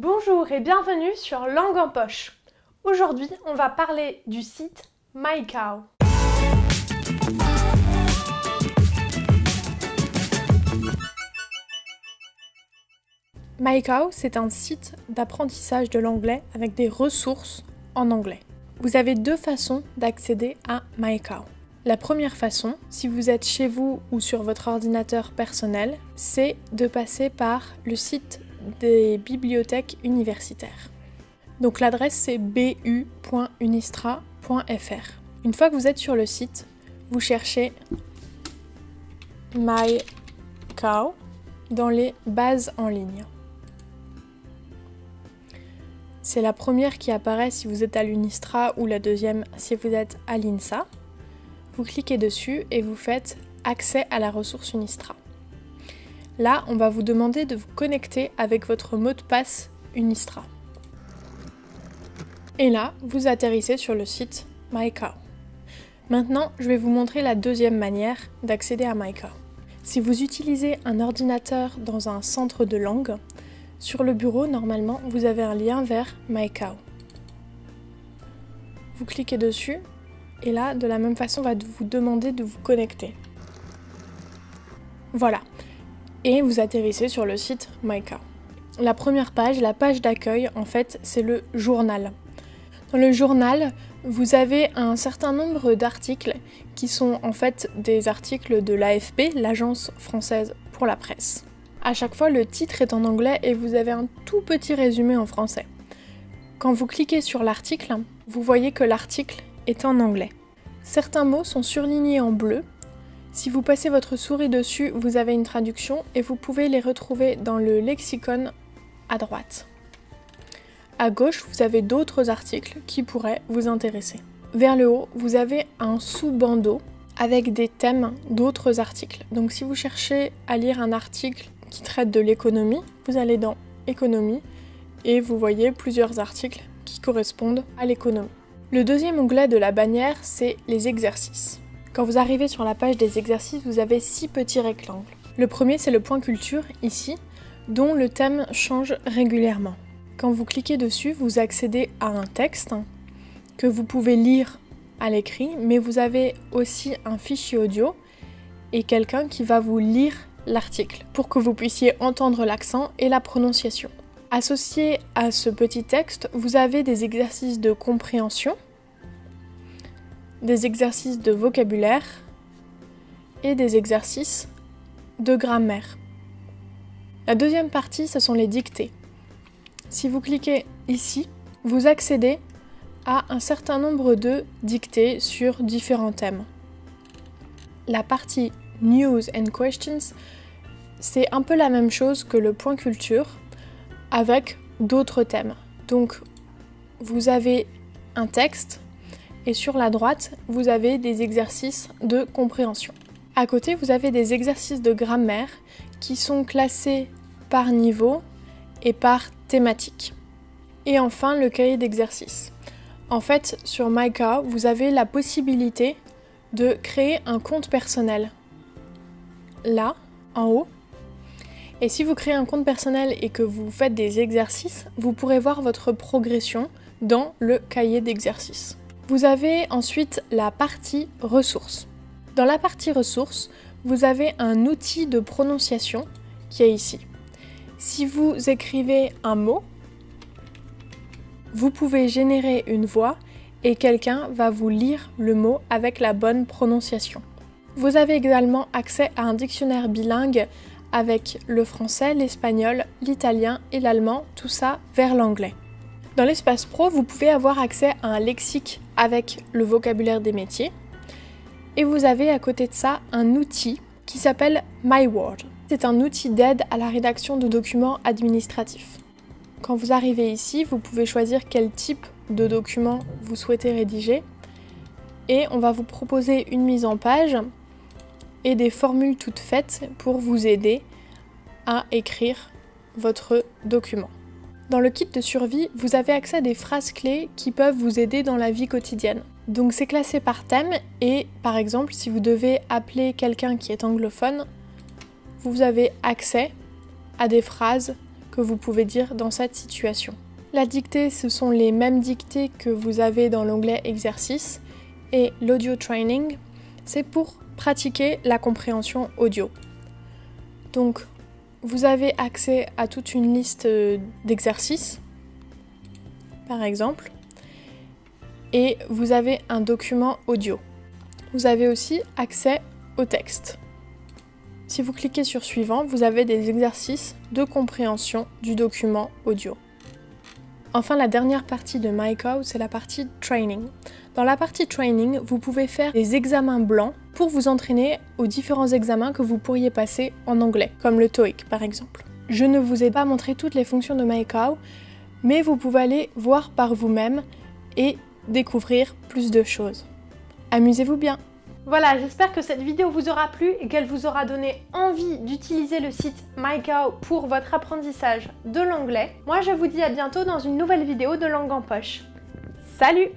Bonjour et bienvenue sur Langue en poche. Aujourd'hui, on va parler du site MyCow. MyCow, c'est un site d'apprentissage de l'anglais avec des ressources en anglais. Vous avez deux façons d'accéder à MyCow. La première façon, si vous êtes chez vous ou sur votre ordinateur personnel, c'est de passer par le site des bibliothèques universitaires. Donc l'adresse c'est bu.unistra.fr. Une fois que vous êtes sur le site, vous cherchez MyCow dans les bases en ligne. C'est la première qui apparaît si vous êtes à l'Unistra ou la deuxième si vous êtes à l'INSA. Vous cliquez dessus et vous faites accès à la ressource Unistra. Là, on va vous demander de vous connecter avec votre mot de passe Unistra. Et là, vous atterrissez sur le site MyCow. Maintenant, je vais vous montrer la deuxième manière d'accéder à MyCow. Si vous utilisez un ordinateur dans un centre de langue, sur le bureau, normalement, vous avez un lien vers MyCow. Vous cliquez dessus et là, de la même façon, on va vous demander de vous connecter. Voilà. Et vous atterrissez sur le site MyCow. La première page, la page d'accueil, en fait, c'est le journal. Dans le journal, vous avez un certain nombre d'articles qui sont en fait des articles de l'AFP, l'Agence française pour la presse. À chaque fois, le titre est en anglais et vous avez un tout petit résumé en français. Quand vous cliquez sur l'article, vous voyez que l'article est en anglais. Certains mots sont surlignés en bleu. Si vous passez votre souris dessus, vous avez une traduction et vous pouvez les retrouver dans le lexicon à droite. À gauche, vous avez d'autres articles qui pourraient vous intéresser. Vers le haut, vous avez un sous-bandeau avec des thèmes d'autres articles. Donc si vous cherchez à lire un article qui traite de l'économie, vous allez dans économie et vous voyez plusieurs articles qui correspondent à l'économie. Le deuxième onglet de la bannière, c'est les exercices. Quand vous arrivez sur la page des exercices, vous avez six petits rectangles. Le premier, c'est le point culture, ici, dont le thème change régulièrement. Quand vous cliquez dessus, vous accédez à un texte que vous pouvez lire à l'écrit, mais vous avez aussi un fichier audio et quelqu'un qui va vous lire l'article pour que vous puissiez entendre l'accent et la prononciation. Associé à ce petit texte, vous avez des exercices de compréhension, des exercices de vocabulaire et des exercices de grammaire. La deuxième partie, ce sont les dictées. Si vous cliquez ici, vous accédez à un certain nombre de dictées sur différents thèmes. La partie News and Questions, c'est un peu la même chose que le point culture, avec d'autres thèmes. Donc vous avez un texte et sur la droite, vous avez des exercices de compréhension. À côté, vous avez des exercices de grammaire qui sont classés par niveau et par thématique. Et enfin, le cahier d'exercice. En fait, sur MyCar, vous avez la possibilité de créer un compte personnel. Là, en haut, et si vous créez un compte personnel et que vous faites des exercices, vous pourrez voir votre progression dans le cahier d'exercices. Vous avez ensuite la partie ressources. Dans la partie ressources, vous avez un outil de prononciation qui est ici. Si vous écrivez un mot, vous pouvez générer une voix et quelqu'un va vous lire le mot avec la bonne prononciation. Vous avez également accès à un dictionnaire bilingue avec le français, l'espagnol, l'italien et l'allemand, tout ça vers l'anglais. Dans l'espace pro, vous pouvez avoir accès à un lexique avec le vocabulaire des métiers. Et vous avez à côté de ça un outil qui s'appelle MyWord. C'est un outil d'aide à la rédaction de documents administratifs. Quand vous arrivez ici, vous pouvez choisir quel type de document vous souhaitez rédiger et on va vous proposer une mise en page et des formules toutes faites pour vous aider à écrire votre document. Dans le kit de survie, vous avez accès à des phrases clés qui peuvent vous aider dans la vie quotidienne. Donc c'est classé par thème et par exemple si vous devez appeler quelqu'un qui est anglophone, vous avez accès à des phrases que vous pouvez dire dans cette situation. La dictée, ce sont les mêmes dictées que vous avez dans l'onglet exercice et l'audio training, c'est pour pratiquer la compréhension audio. Donc, vous avez accès à toute une liste euh, d'exercices, par exemple, et vous avez un document audio. Vous avez aussi accès au texte. Si vous cliquez sur Suivant, vous avez des exercices de compréhension du document audio. Enfin, la dernière partie de MyCow, c'est la partie Training. Dans la partie Training, vous pouvez faire des examens blancs pour vous entraîner aux différents examens que vous pourriez passer en anglais, comme le TOEIC par exemple. Je ne vous ai pas montré toutes les fonctions de MyCow, mais vous pouvez aller voir par vous-même et découvrir plus de choses. Amusez-vous bien voilà, j'espère que cette vidéo vous aura plu et qu'elle vous aura donné envie d'utiliser le site MyCow pour votre apprentissage de l'anglais. Moi, je vous dis à bientôt dans une nouvelle vidéo de Langue en Poche. Salut